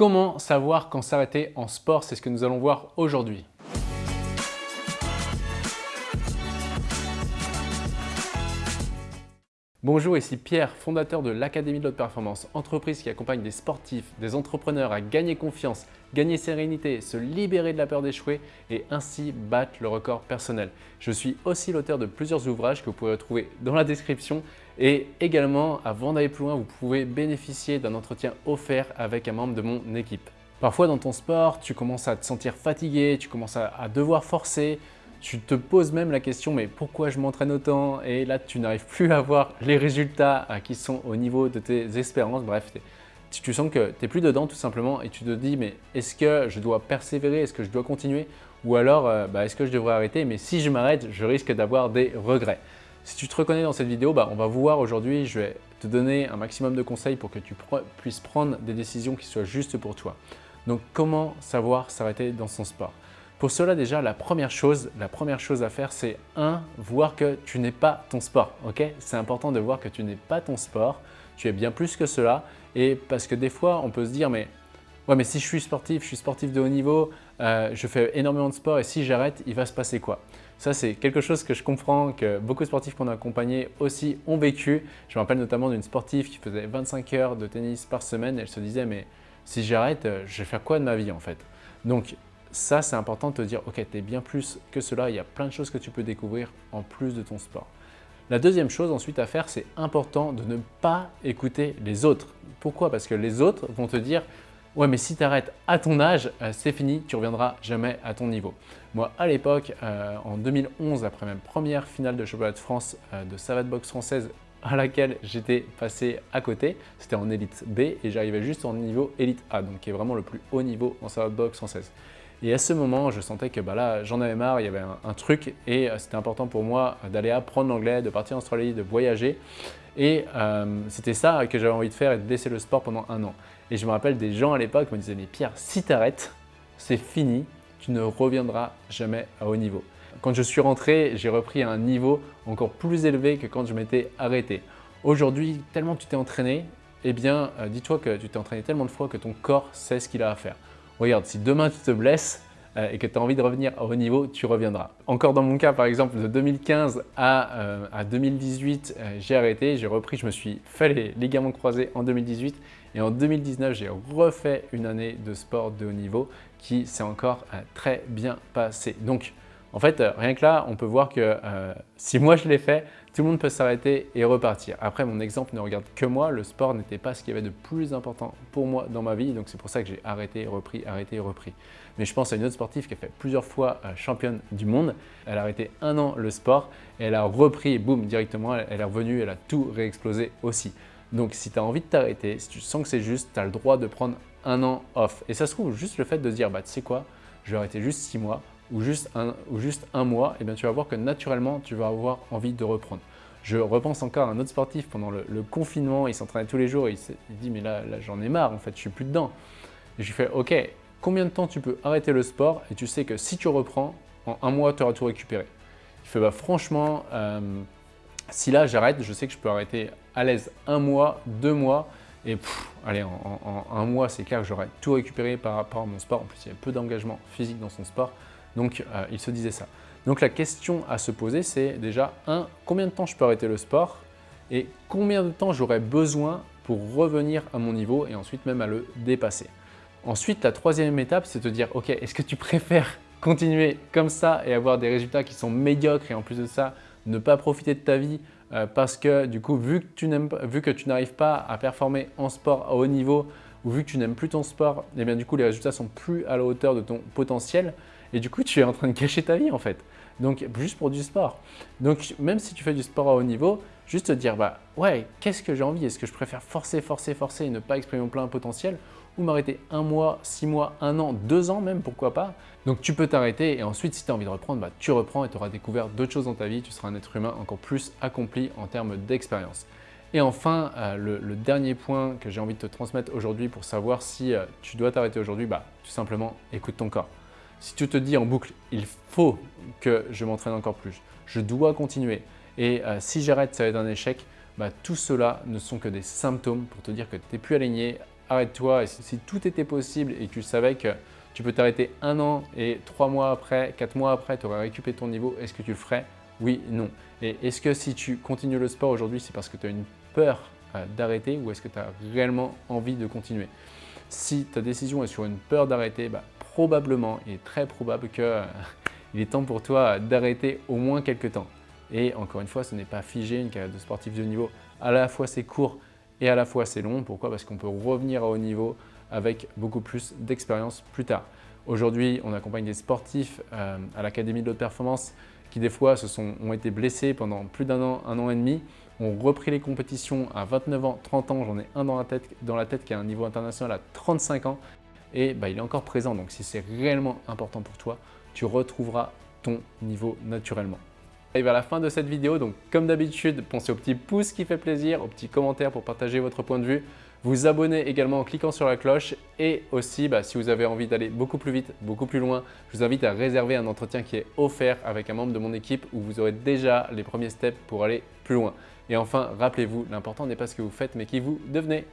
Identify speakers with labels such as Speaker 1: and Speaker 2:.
Speaker 1: Comment savoir quand s'arrêter en sport? C'est ce que nous allons voir aujourd'hui. Bonjour, ici Pierre, fondateur de l'Académie de l'Haute Performance, entreprise qui accompagne des sportifs, des entrepreneurs à gagner confiance, gagner sérénité, se libérer de la peur d'échouer et ainsi battre le record personnel. Je suis aussi l'auteur de plusieurs ouvrages que vous pouvez retrouver dans la description et également, avant d'aller plus loin, vous pouvez bénéficier d'un entretien offert avec un membre de mon équipe. Parfois dans ton sport, tu commences à te sentir fatigué, tu commences à, à devoir forcer, tu te poses même la question, mais pourquoi je m'entraîne autant? Et là, tu n'arrives plus à voir les résultats euh, qui sont au niveau de tes espérances. Bref, tu sens que tu n'es plus dedans tout simplement et tu te dis, mais est-ce que je dois persévérer? Est-ce que je dois continuer? Ou alors, euh, bah, est-ce que je devrais arrêter? Mais si je m'arrête, je risque d'avoir des regrets. Si tu te reconnais dans cette vidéo, bah, on va voir aujourd'hui, je vais te donner un maximum de conseils pour que tu puisses prendre des décisions qui soient justes pour toi. Donc, comment savoir s'arrêter dans son sport? Pour cela, déjà, la première chose, la première chose à faire, c'est un, voir que tu n'es pas ton sport. ok? C'est important de voir que tu n'es pas ton sport, tu es bien plus que cela. Et parce que des fois, on peut se dire, mais, ouais, mais si je suis sportif, je suis sportif de haut niveau, euh, je fais énormément de sport et si j'arrête, il va se passer quoi? Ça, c'est quelque chose que je comprends, que beaucoup de sportifs qu'on a accompagnés aussi ont vécu. Je me rappelle notamment d'une sportive qui faisait 25 heures de tennis par semaine. Elle se disait, mais si j'arrête, euh, je vais faire quoi de ma vie en fait? Donc, ça, c'est important de te dire, ok, tu es bien plus que cela, il y a plein de choses que tu peux découvrir en plus de ton sport. La deuxième chose ensuite à faire, c'est important de ne pas écouter les autres. Pourquoi? Parce que les autres vont te dire « Ouais, mais si tu arrêtes à ton âge, euh, c'est fini, tu reviendras jamais à ton niveau. » Moi, à l'époque, euh, en 2011, après ma première finale de championnat de France euh, de savate boxe française à laquelle j'étais passé à côté, c'était en élite B et j'arrivais juste en niveau élite A, donc qui est vraiment le plus haut niveau en savate boxe française. Et à ce moment, je sentais que bah là, j'en avais marre, il y avait un, truc et euh, c'était important pour moi d'aller apprendre l'anglais, de partir en Australie, de voyager. Et euh, c'était ça que j'avais envie de faire et de laisser le sport pendant un an. Et je me rappelle des gens à l'époque me disaient « mais Pierre, si tu arrêtes, c'est fini, tu ne reviendras jamais à haut niveau ». Quand je suis rentré, j'ai repris un niveau encore plus élevé que quand je m'étais arrêté. Aujourd'hui, tellement tu t'es entraîné, eh bien, euh, dis-toi que tu t'es entraîné tellement de fois que ton corps sait ce qu'il a à faire. Regarde, si demain tu te blesses euh, et que tu as envie de revenir au haut niveau, tu reviendras. Encore dans mon cas, par exemple, de 2015 à, 2018, euh, euh, j'ai arrêté, j'ai repris, je me suis fait les ligaments croisés en 2018 et en 2019, j'ai refait une année de sport de haut niveau qui s'est encore très bien passé. Donc, en fait, rien que là, on peut voir que si moi je l'ai fait, tout le monde peut s'arrêter et repartir. Après, mon exemple ne regarde que moi. Le sport n'était pas ce qu'il y avait de plus important pour moi dans ma vie. Donc, c'est pour ça que j'ai arrêté, repris, arrêté, repris. Mais je pense à une autre sportive qui a fait plusieurs fois euh, championne du monde. Elle a arrêté un an le sport et elle a repris, boum, directement, elle est revenue, elle a tout réexplosé aussi. Donc, si tu as envie de t'arrêter, si tu sens que c'est juste, tu as le droit de prendre un an off. Et ça se trouve, juste le fait de dire, bah, tu sais quoi, je vais arrêter juste six mois, ou juste un, ou juste un mois, et eh bien tu vas voir que naturellement, tu vas avoir envie de reprendre. Je repense encore à un autre sportif pendant le, confinement, il s'entraînait tous les jours, et il, dit mais là, j'en ai marre en fait, je suis plus dedans. Et je lui fais ok, combien de temps tu peux arrêter le sport et tu sais que si tu reprends, en un mois tu auras tout récupéré? Il fait bah franchement, euh, si là j'arrête, je sais que je peux arrêter à l'aise un mois, deux mois, et allez, en, un mois, c'est clair que j'aurai tout récupéré par rapport à mon sport. En plus, il y a peu d'engagement physique dans son sport. Donc, euh, il se disait ça. Donc, la question à se poser, c'est déjà, un, combien de temps je peux arrêter le sport et combien de temps j'aurais besoin pour revenir à mon niveau et ensuite même à le dépasser. Ensuite, la troisième étape, c'est de te dire, ok, est-ce que tu préfères continuer comme ça et avoir des résultats qui sont médiocres et en plus de ça, ne pas profiter de ta vie euh, parce que du coup, vu que tu n'arrives pas à performer en sport à haut niveau ou vu que tu n'aimes plus ton sport, et eh bien du coup, les résultats sont plus à la hauteur de ton potentiel, et du coup, tu es en train de cacher ta vie en fait. Donc, juste pour du sport. Donc, même si tu fais du sport à haut niveau, juste te dire, bah ouais, qu'est-ce que j'ai envie? Est-ce que je préfère forcer, forcer, forcer et ne pas exprimer mon plein potentiel? Ou m'arrêter un mois, six mois, un an, deux ans même, pourquoi pas? Donc, tu peux t'arrêter et ensuite, si tu as envie de reprendre, bah, tu reprends et tu auras découvert d'autres choses dans ta vie. Tu seras un être humain encore plus accompli en termes d'expérience. Et enfin, euh, le, dernier point que j'ai envie de te transmettre aujourd'hui pour savoir si euh, tu dois t'arrêter aujourd'hui, bah, tout simplement, écoute ton corps. Si tu te dis en boucle, il faut que je m'entraîne encore plus, je dois continuer et euh, si j'arrête, ça va être un échec, bah, tout cela ne sont que des symptômes pour te dire que tu n'es plus aligné arrête-toi. Et si tout était possible et que tu savais que tu peux t'arrêter un an et trois mois après, quatre mois après, tu aurais récupéré ton niveau, est-ce que tu le ferais? Oui, non. Et est-ce que si tu continues le sport aujourd'hui, c'est parce que tu as une peur euh, d'arrêter ou est-ce que tu as réellement envie de continuer? Si ta décision est sur une peur d'arrêter, bah, probablement et très probable qu'il euh, est temps pour toi d'arrêter au moins quelques temps. Et encore une fois, ce n'est pas figé une carrière de sportif de haut niveau. À la fois c'est court et à la fois c'est long. Pourquoi? Parce qu'on peut revenir à haut niveau avec beaucoup plus d'expérience plus tard. Aujourd'hui, on accompagne des sportifs euh, à l'Académie de haute performance qui des fois se sont, ont été blessés pendant plus d'un an, un an et demi, ont repris les compétitions à 29 ans, 30 ans, j'en ai un dans la, tête, dans la tête qui a un niveau international à 35 ans et bah, il est encore présent. Donc si c'est réellement important pour toi, tu retrouveras ton niveau naturellement. Et vers la fin de cette vidéo, donc comme d'habitude, pensez au petit pouce qui fait plaisir, au petit commentaire pour partager votre point de vue, vous abonner également en cliquant sur la cloche et aussi bah, si vous avez envie d'aller beaucoup plus vite, beaucoup plus loin, je vous invite à réserver un entretien qui est offert avec un membre de mon équipe où vous aurez déjà les premiers steps pour aller plus loin. Et enfin, rappelez-vous, l'important n'est pas ce que vous faites mais qui vous devenez.